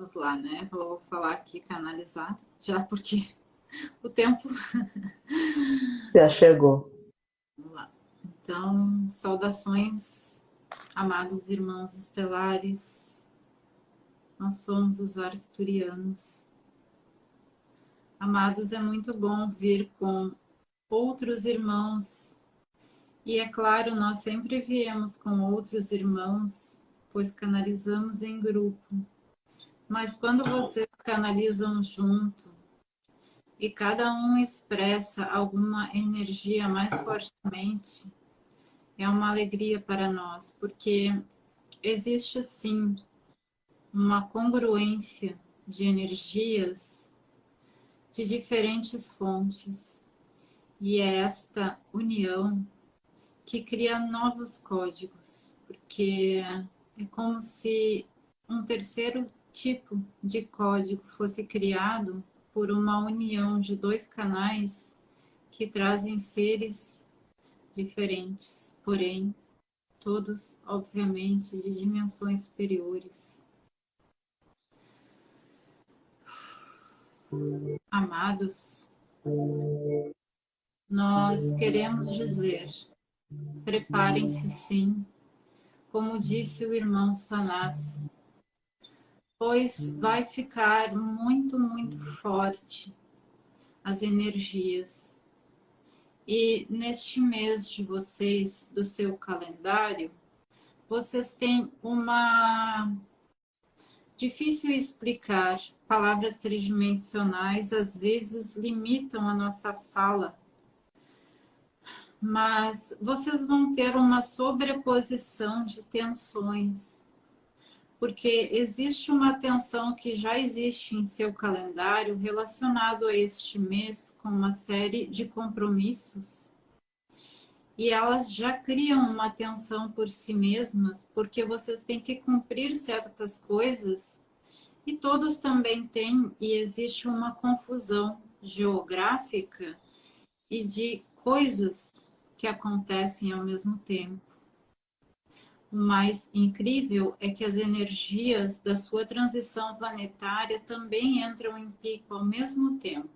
vamos lá, né? Vou falar aqui, canalizar, já porque o tempo... Já chegou. Vamos lá. Então, saudações, amados irmãos estelares. Nós somos os arcturianos. Amados, é muito bom vir com outros irmãos. E é claro, nós sempre viemos com outros irmãos, pois canalizamos em grupo. Mas quando vocês canalizam junto, e cada um expressa alguma energia mais fortemente, é uma alegria para nós, porque existe sim uma congruência de energias de diferentes fontes. E é esta união que cria novos códigos, porque é como se um terceiro tipo de código fosse criado por uma união de dois canais que trazem seres diferentes, porém, todos, obviamente, de dimensões superiores. Amados, nós queremos dizer, preparem-se sim, como disse o irmão Sanatsu, pois vai ficar muito, muito forte as energias. E neste mês de vocês, do seu calendário, vocês têm uma... Difícil explicar, palavras tridimensionais às vezes limitam a nossa fala, mas vocês vão ter uma sobreposição de tensões, porque existe uma tensão que já existe em seu calendário relacionado a este mês com uma série de compromissos e elas já criam uma tensão por si mesmas, porque vocês têm que cumprir certas coisas e todos também têm, e existe uma confusão geográfica e de coisas que acontecem ao mesmo tempo. Mais incrível é que as energias da sua transição planetária também entram em pico ao mesmo tempo.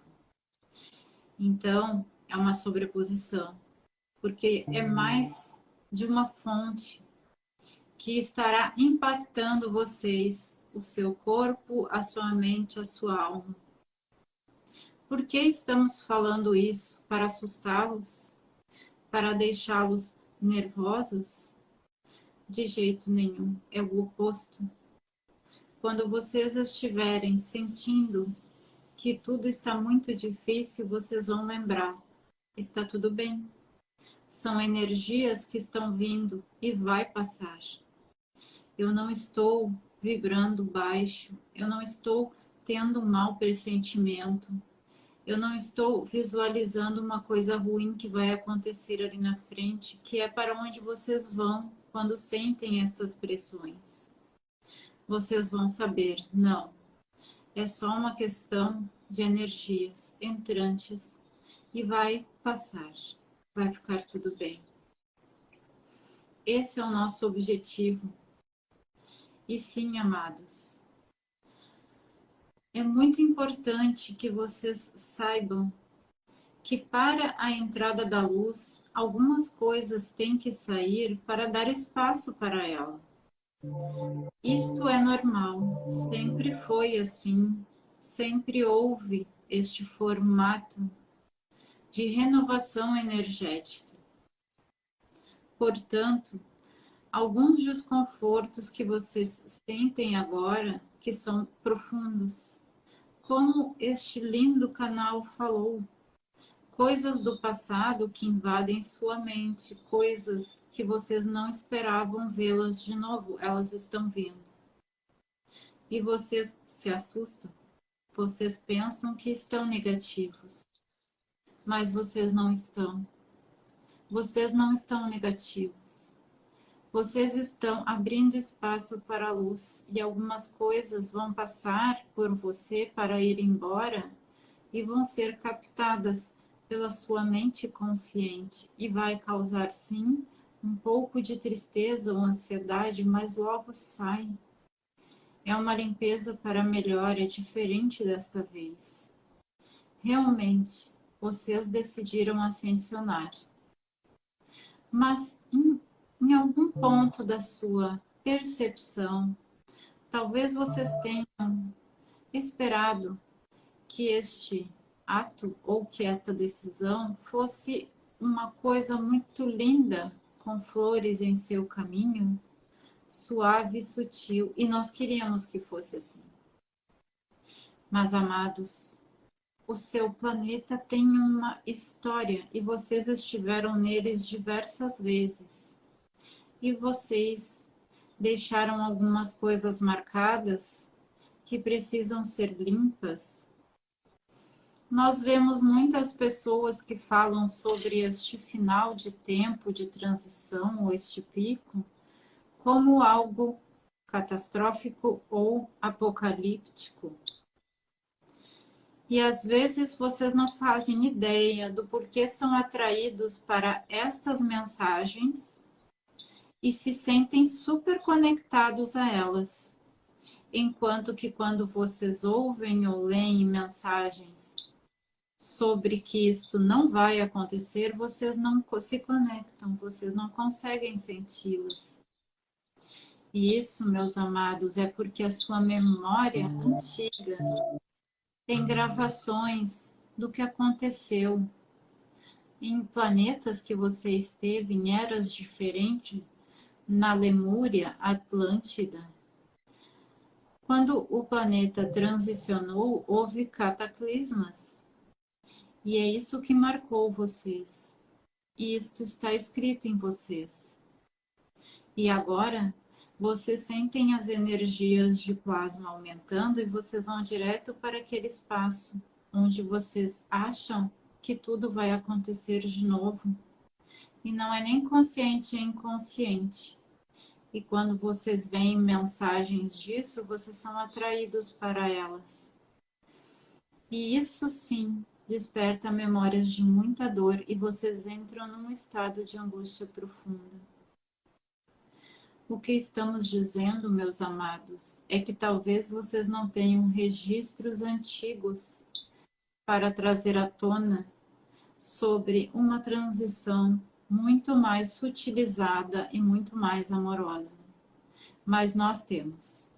Então, é uma sobreposição, porque é mais de uma fonte que estará impactando vocês, o seu corpo, a sua mente, a sua alma. Por que estamos falando isso? Para assustá-los? Para deixá-los nervosos? De jeito nenhum, é o oposto. Quando vocês estiverem sentindo que tudo está muito difícil, vocês vão lembrar, está tudo bem. São energias que estão vindo e vai passar. Eu não estou vibrando baixo, eu não estou tendo um mau pressentimento, eu não estou visualizando uma coisa ruim que vai acontecer ali na frente, que é para onde vocês vão quando sentem essas pressões. Vocês vão saber, não, é só uma questão de energias entrantes e vai passar, vai ficar tudo bem. Esse é o nosso objetivo. E sim, amados, é muito importante que vocês saibam que para a entrada da luz, algumas coisas têm que sair para dar espaço para ela. Isto é normal, sempre foi assim, sempre houve este formato de renovação energética. Portanto, alguns desconfortos que vocês sentem agora, que são profundos, como este lindo canal falou, coisas do passado que invadem sua mente, coisas que vocês não esperavam vê-las de novo, elas estão vindo. E vocês se assustam, vocês pensam que estão negativos, mas vocês não estão. Vocês não estão negativos. Vocês estão abrindo espaço para a luz e algumas coisas vão passar por você para ir embora e vão ser captadas pela sua mente consciente e vai causar, sim, um pouco de tristeza ou ansiedade, mas logo sai. É uma limpeza para melhor, é diferente desta vez. Realmente, vocês decidiram ascensionar. Mas em, em algum ponto da sua percepção, talvez vocês tenham esperado que este ato ou que esta decisão fosse uma coisa muito linda, com flores em seu caminho, suave e sutil, e nós queríamos que fosse assim. Mas, amados, o seu planeta tem uma história e vocês estiveram neles diversas vezes. E vocês deixaram algumas coisas marcadas que precisam ser limpas. Nós vemos muitas pessoas que falam sobre este final de tempo de transição ou este pico como algo catastrófico ou apocalíptico. E às vezes vocês não fazem ideia do porquê são atraídos para estas mensagens e se sentem super conectados a elas. Enquanto que quando vocês ouvem ou leem mensagens sobre que isso não vai acontecer, vocês não se conectam, vocês não conseguem senti-las. E isso, meus amados, é porque a sua memória antiga tem gravações do que aconteceu em planetas que você esteve, em eras diferentes, na Lemúria, Atlântida. Quando o planeta transicionou, houve cataclismas. E é isso que marcou vocês. E isto está escrito em vocês. E agora, vocês sentem as energias de plasma aumentando e vocês vão direto para aquele espaço onde vocês acham que tudo vai acontecer de novo. E não é nem consciente, é inconsciente. E quando vocês veem mensagens disso, vocês são atraídos para elas. E isso sim desperta memórias de muita dor e vocês entram num estado de angústia profunda. O que estamos dizendo, meus amados, é que talvez vocês não tenham registros antigos para trazer à tona sobre uma transição muito mais sutilizada e muito mais amorosa. Mas nós temos.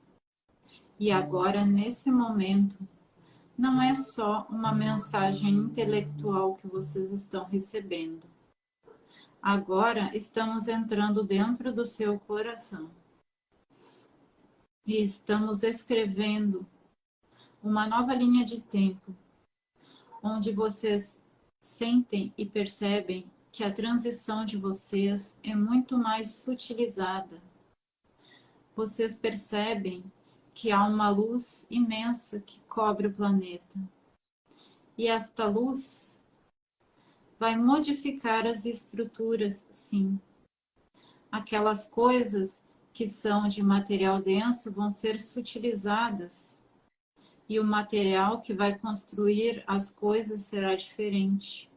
E agora, nesse momento, não é só uma mensagem intelectual que vocês estão recebendo Agora estamos entrando dentro do seu coração. E estamos escrevendo uma nova linha de tempo, onde vocês sentem e percebem que a transição de vocês é muito mais sutilizada. Vocês percebem que há uma luz imensa que cobre o planeta. E esta luz vai modificar as estruturas, sim. Aquelas coisas que são de material denso vão ser sutilizadas e o material que vai construir as coisas será diferente.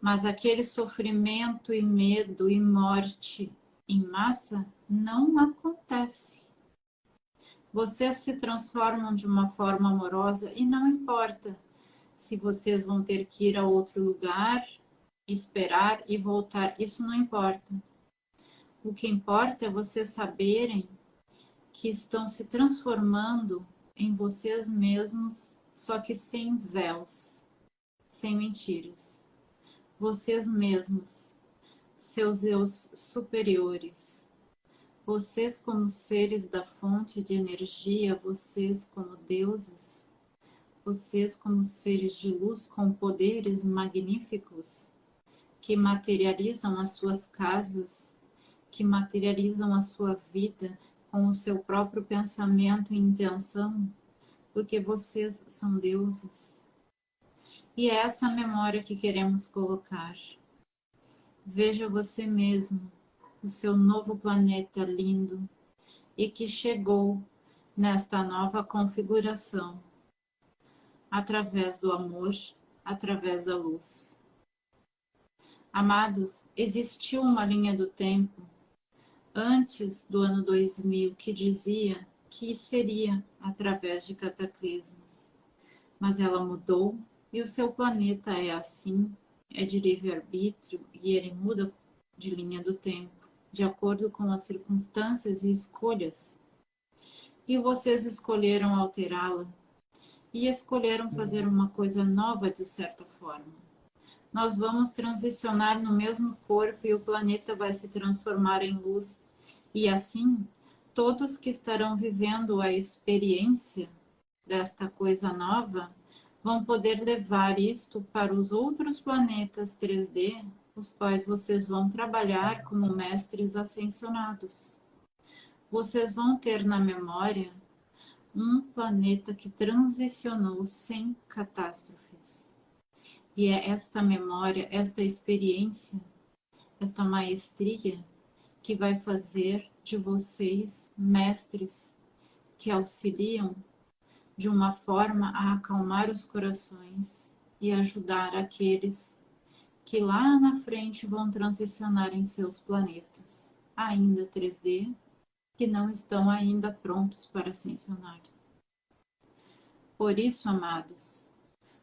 Mas aquele sofrimento e medo e morte em massa não acontece. Vocês se transformam de uma forma amorosa e não importa se vocês vão ter que ir a outro lugar esperar e voltar, isso não importa. O que importa é vocês saberem que estão se transformando em vocês mesmos, só que sem véus, sem mentiras. Vocês mesmos, seus eus superiores, vocês como seres da fonte de energia, vocês como deuses, vocês como seres de luz com poderes magníficos, que materializam as suas casas, que materializam a sua vida com o seu próprio pensamento e intenção, porque vocês são deuses. E é essa memória que queremos colocar. Veja você mesmo, o seu novo planeta lindo, e que chegou nesta nova configuração, através do amor, através da luz. Amados, existiu uma linha do tempo antes do ano 2000 que dizia que seria através de cataclismos. Mas ela mudou e o seu planeta é assim, é de livre-arbítrio e ele muda de linha do tempo, de acordo com as circunstâncias e escolhas. E vocês escolheram alterá-la e escolheram fazer uma coisa nova de certa forma. Nós vamos transicionar no mesmo corpo e o planeta vai se transformar em luz. E assim, todos que estarão vivendo a experiência desta coisa nova vão poder levar isto para os outros planetas 3D, os quais vocês vão trabalhar como mestres ascensionados. Vocês vão ter na memória um planeta que transicionou sem catástrofes. E é esta memória, esta experiência, esta maestria que vai fazer de vocês mestres que auxiliam de uma forma a acalmar os corações e ajudar aqueles que lá na frente vão transicionar em seus planetas, ainda 3D, que não estão ainda prontos para ascensionar. Por isso, amados,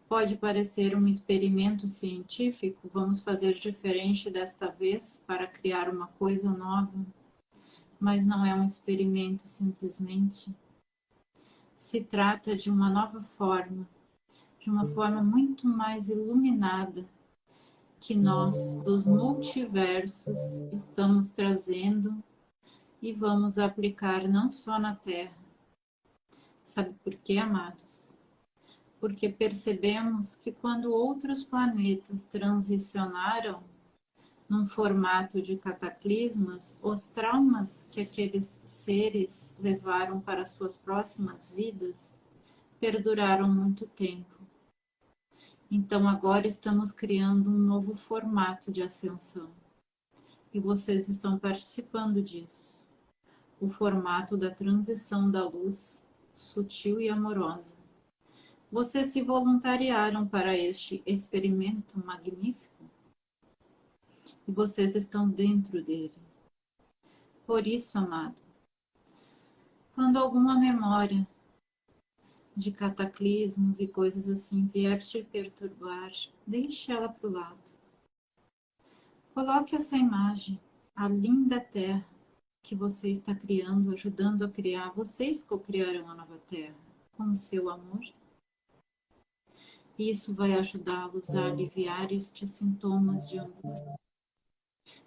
pode parecer um experimento científico, vamos fazer diferente desta vez para criar uma coisa nova, mas não é um experimento simplesmente. Se trata de uma nova forma, de uma forma muito mais iluminada que nós, dos multiversos, estamos trazendo e vamos aplicar não só na Terra. Sabe por quê, amados? Porque percebemos que quando outros planetas transicionaram num formato de cataclismas, os traumas que aqueles seres levaram para suas próximas vidas perduraram muito tempo. Então agora estamos criando um novo formato de ascensão. E vocês estão participando disso o formato da transição da luz sutil e amorosa. Vocês se voluntariaram para este experimento magnífico e vocês estão dentro dele. Por isso, amado, quando alguma memória de cataclismos e coisas assim vier te perturbar, deixe ela para o lado. Coloque essa imagem, a linda terra, que você está criando, ajudando a criar. Vocês co-criaram a nova Terra com o seu amor. Isso vai ajudá-los a aliviar estes sintomas de angústia.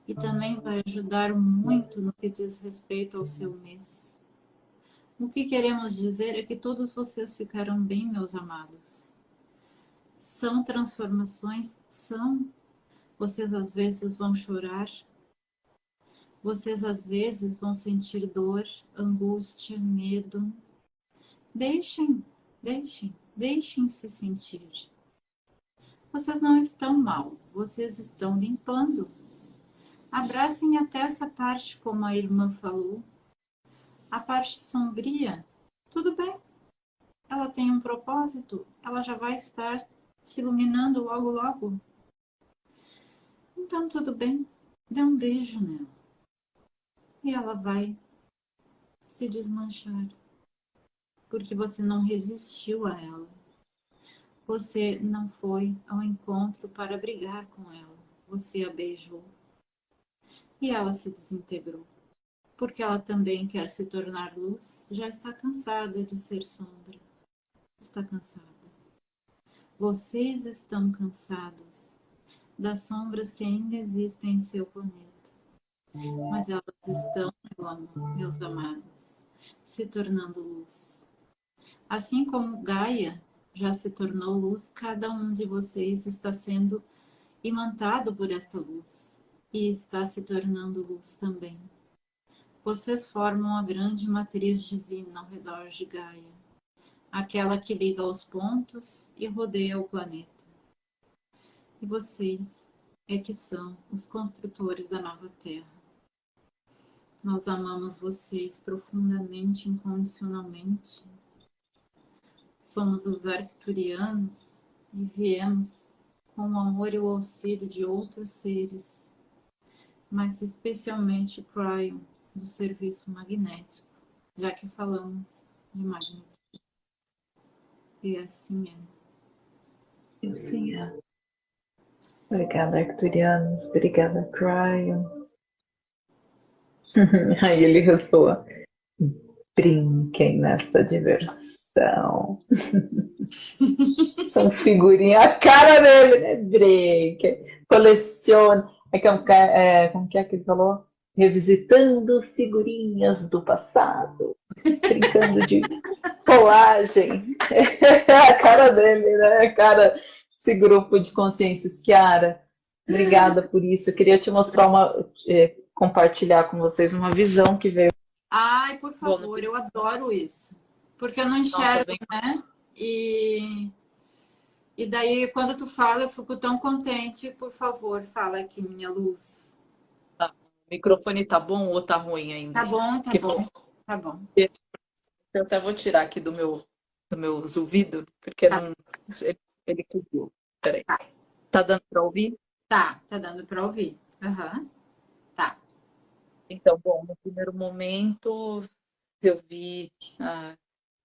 E também vai ajudar muito no que diz respeito ao seu mês. O que queremos dizer é que todos vocês ficaram bem, meus amados. São transformações? São. Vocês às vezes vão chorar, vocês às vezes vão sentir dor, angústia, medo. Deixem, deixem, deixem-se sentir. Vocês não estão mal, vocês estão limpando. Abracem até essa parte, como a irmã falou. A parte sombria, tudo bem. Ela tem um propósito, ela já vai estar se iluminando logo, logo. Então, tudo bem. Dê um beijo nela e ela vai se desmanchar. Porque você não resistiu a ela. Você não foi ao encontro para brigar com ela. Você a beijou. E ela se desintegrou. Porque ela também quer se tornar luz, já está cansada de ser sombra. Está cansada. Vocês estão cansados das sombras que ainda existem em seu planeta mas elas estão, meu amor, meus amados, se tornando luz. Assim como Gaia já se tornou luz, cada um de vocês está sendo imantado por esta luz e está se tornando luz também. Vocês formam a grande matriz divina ao redor de Gaia, aquela que liga os pontos e rodeia o planeta. E vocês é que são os construtores da nova Terra. Nós amamos vocês profundamente, incondicionalmente. Somos os arcturianos e viemos com o amor e o auxílio de outros seres, mas especialmente Cryon, do serviço magnético, já que falamos de magnitude. E assim é. E assim é. Obrigada, Arcturianos. Obrigada, Cryon. Aí ele ressoa. Brinquem nesta diversão. São figurinhas, a cara dele, né? Brinquem. Colecione. É, é, como que é que ele falou? Revisitando figurinhas do passado. Brincando de colagem. É a cara dele, né? A cara esse grupo de consciências. Kiara, obrigada por isso. Eu queria te mostrar uma, é, compartilhar com vocês uma visão que veio. Ai, por favor, eu adoro isso. Porque eu não enxergo, Nossa, né? E, e daí, quando tu fala, eu fico tão contente. Por favor, fala aqui, minha luz. O microfone tá bom ou tá ruim ainda? Tá bom, tá que bom. Tá bom. Eu até vou tirar aqui do meu, do meu ouvido, porque tá. não, ele cobriu. Peraí. Tá. tá dando para ouvir? Tá, tá dando para ouvir. Uhum. Tá. Então, bom, no primeiro momento eu vi ah,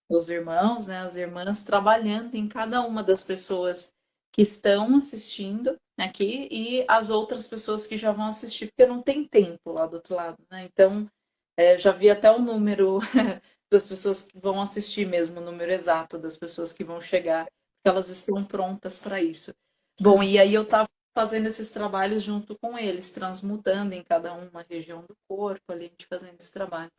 os irmãos, né, as irmãs trabalhando em cada uma das pessoas que estão assistindo aqui e as outras pessoas que já vão assistir, porque não tem tempo lá do outro lado, né? Então, é, já vi até o número das pessoas que vão assistir mesmo, o número exato das pessoas que vão chegar elas estão prontas para isso. Bom, e aí eu estava fazendo esses trabalhos junto com eles, transmutando em cada uma região do corpo, ali, a gente fazendo esse trabalho.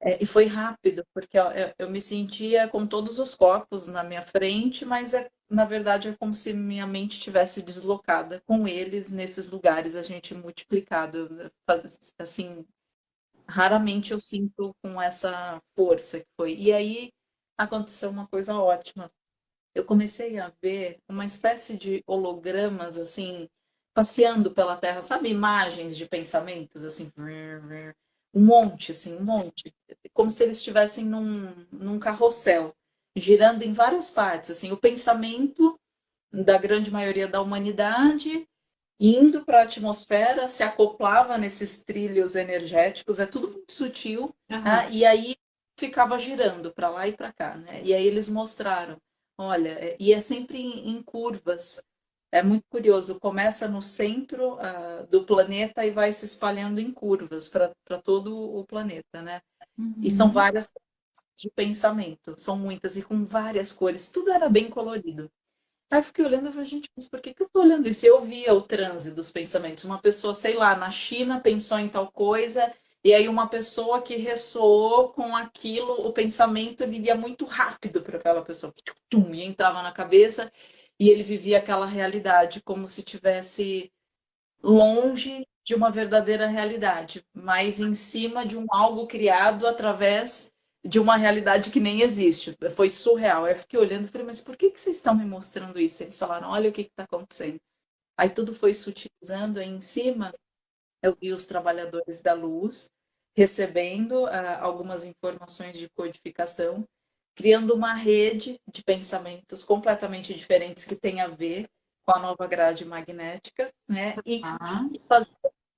É, e foi rápido, porque eu, eu, me sentia com todos os corpos na minha frente, mas é, na verdade é como se minha mente tivesse deslocada com eles nesses lugares, a gente multiplicado. Assim, raramente eu sinto com essa força que foi. E aí aconteceu uma coisa ótima, eu comecei a ver uma espécie de hologramas, assim, passeando pela Terra, sabe, imagens de pensamentos, assim, um monte, assim, um monte, como se eles estivessem num, num carrossel, girando em várias partes, assim, o pensamento da grande maioria da humanidade indo para a atmosfera, se acoplava nesses trilhos energéticos, é tudo muito sutil, uhum. né? e aí ficava girando para lá e para cá, né? E aí eles mostraram Olha, é, e é sempre em, em curvas. É muito curioso. Começa no centro uh, do planeta e vai se espalhando em curvas para todo o planeta, né? Uhum. E são várias de pensamento, são muitas e com várias cores. Tudo era bem colorido. Aí eu fiquei olhando e falei, gente, mas por que, que eu tô olhando isso? Eu via o transe dos pensamentos. Uma pessoa, sei lá, na China pensou em tal coisa e aí uma pessoa que ressoou com aquilo, o pensamento ele ia muito rápido para aquela pessoa, e entrava na cabeça e ele vivia aquela realidade como se tivesse longe de uma verdadeira realidade, mas em cima de um algo criado através de uma realidade que nem existe. Foi surreal. Eu fiquei olhando e falei, mas por que, que vocês estão me mostrando isso? Eles falaram, olha o que está acontecendo. Aí tudo foi sutilizando aí em cima. Eu vi os trabalhadores da luz, recebendo uh, algumas informações de codificação, criando uma rede de pensamentos completamente diferentes que tem a ver com a nova grade magnética, né? E, uhum. fazer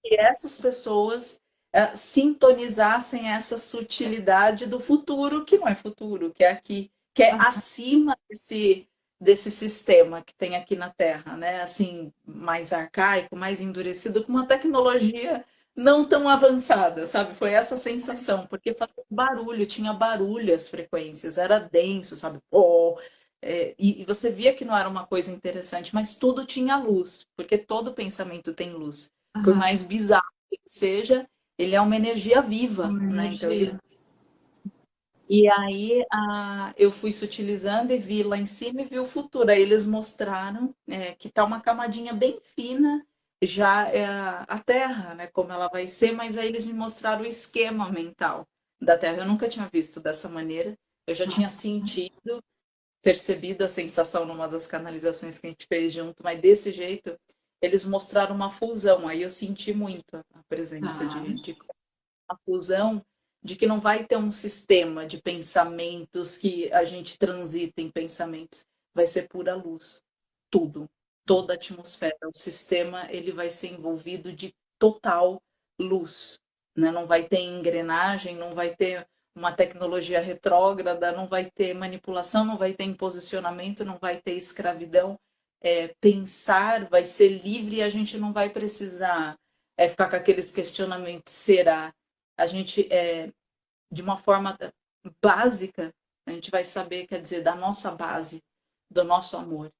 que essas pessoas uh, sintonizassem essa sutilidade do futuro, que não é futuro, que é aqui, que é acima desse, desse sistema que tem aqui na Terra, né? Assim, mais arcaico, mais endurecido, com uma tecnologia não tão avançada, sabe? Foi essa sensação, porque fazia barulho, tinha barulho as frequências, era denso, sabe? Oh, é, e, e, você via que não era uma coisa interessante, mas tudo tinha luz, porque todo pensamento tem luz. Uhum. Por mais bizarro que seja, ele é uma energia viva, uma né? Energia. Então, ele... E aí a, eu fui sutilizando e vi lá em cima e vi o futuro. Aí eles mostraram é, que tá uma camadinha bem fina já é a Terra, né, como ela vai ser, mas aí eles me mostraram o esquema mental da Terra. Eu nunca tinha visto dessa maneira, eu já tinha sentido, percebido a sensação numa das canalizações que a gente fez junto, mas desse jeito eles mostraram uma fusão, aí eu senti muito a presença ah. de, de uma fusão de que não vai ter um sistema de pensamentos que a gente transita em pensamentos, vai ser pura luz, tudo toda a atmosfera. O sistema ele vai ser envolvido de total luz. Né? Não vai ter engrenagem, não vai ter uma tecnologia retrógrada, não vai ter manipulação, não vai ter imposicionamento, não vai ter escravidão. É, pensar vai ser livre e a gente não vai precisar é, ficar com aqueles questionamentos, será? A gente, é, de uma forma básica, a gente vai saber, quer dizer, da nossa base, do nosso amor,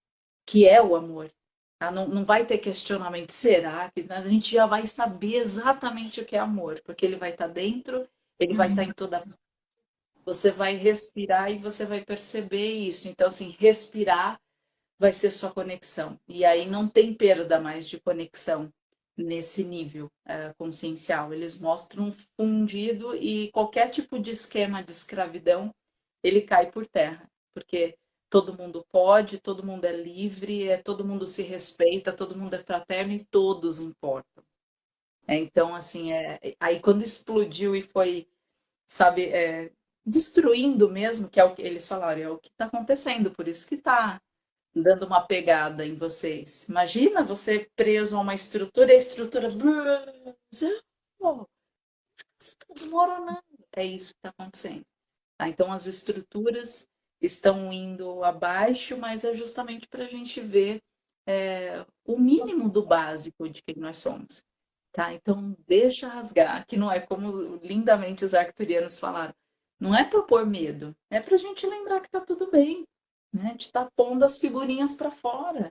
que é o amor. Tá? Não, não vai ter questionamento, será? que A gente já vai saber exatamente o que é amor, porque ele vai estar dentro, ele vai estar em toda você vai respirar e você vai perceber isso. Então, assim, respirar vai ser sua conexão. E aí não tem perda mais de conexão nesse nível é, consciencial. Eles mostram fundido e qualquer tipo de esquema de escravidão, ele cai por terra. Porque todo mundo pode, todo mundo é livre, é, todo mundo se respeita, todo mundo é fraterno e todos importam. É, então, assim, é, aí quando explodiu e foi, sabe, é, destruindo mesmo, que é o que eles falaram, é o que está acontecendo, por isso que está dando uma pegada em vocês. Imagina você preso a uma estrutura e a estrutura está desmoronando. É isso que está acontecendo. Tá? Então as estruturas estão indo abaixo, mas é justamente para a gente ver é, o mínimo do básico de quem nós somos. Tá? Então deixa rasgar, que não é como lindamente os arcturianos falaram não é para pôr medo, é para a gente lembrar que está tudo bem. Né? A gente está pondo as figurinhas para fora.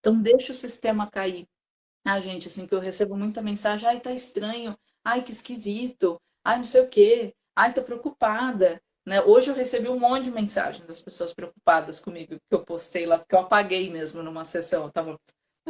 Então, deixa o sistema cair. Ah, gente, assim, que eu recebo muita mensagem, ai, tá estranho, ai, que esquisito, ai, não sei o quê, ai, tô preocupada. Né? Hoje eu recebi um monte de mensagem das pessoas preocupadas comigo, que eu postei lá, porque eu apaguei mesmo numa sessão. Tava...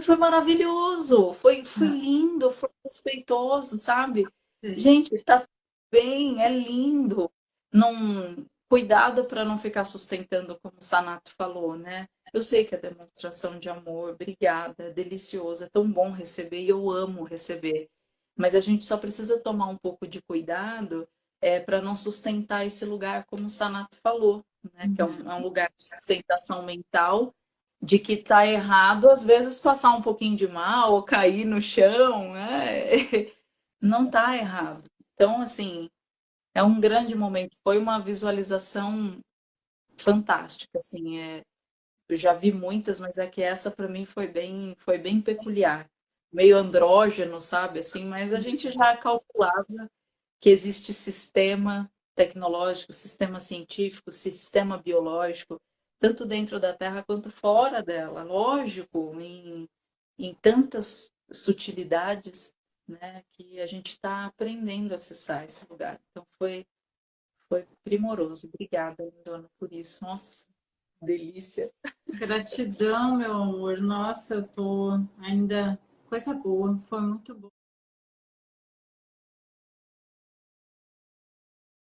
Foi maravilhoso, foi, foi ah. lindo, foi respeitoso, sabe? Sim. Gente, tá bem, é lindo não cuidado para não ficar sustentando como o Sanato falou, né? Eu sei que é demonstração de amor, obrigada, é delicioso, é tão bom receber e eu amo receber. Mas a gente só precisa tomar um pouco de cuidado é, para não sustentar esse lugar, como o Sanato falou, né? Que é um, é um lugar de sustentação mental, de que está errado, às vezes passar um pouquinho de mal ou cair no chão, né? Não está errado. Então, assim, é um grande momento. Foi uma visualização fantástica, assim. É, eu já vi muitas, mas é que essa para mim foi bem, foi bem peculiar, meio andrógeno, sabe? Assim, mas a gente já calculava que existe sistema tecnológico, sistema científico, sistema biológico, tanto dentro da Terra quanto fora dela. Lógico, em, em tantas sutilidades né, que a gente está aprendendo a acessar esse lugar. Então foi, foi primoroso. Obrigada, Dona, por isso. Nossa, delícia. Gratidão, meu amor. Nossa, eu tô ainda coisa boa. Foi muito bom.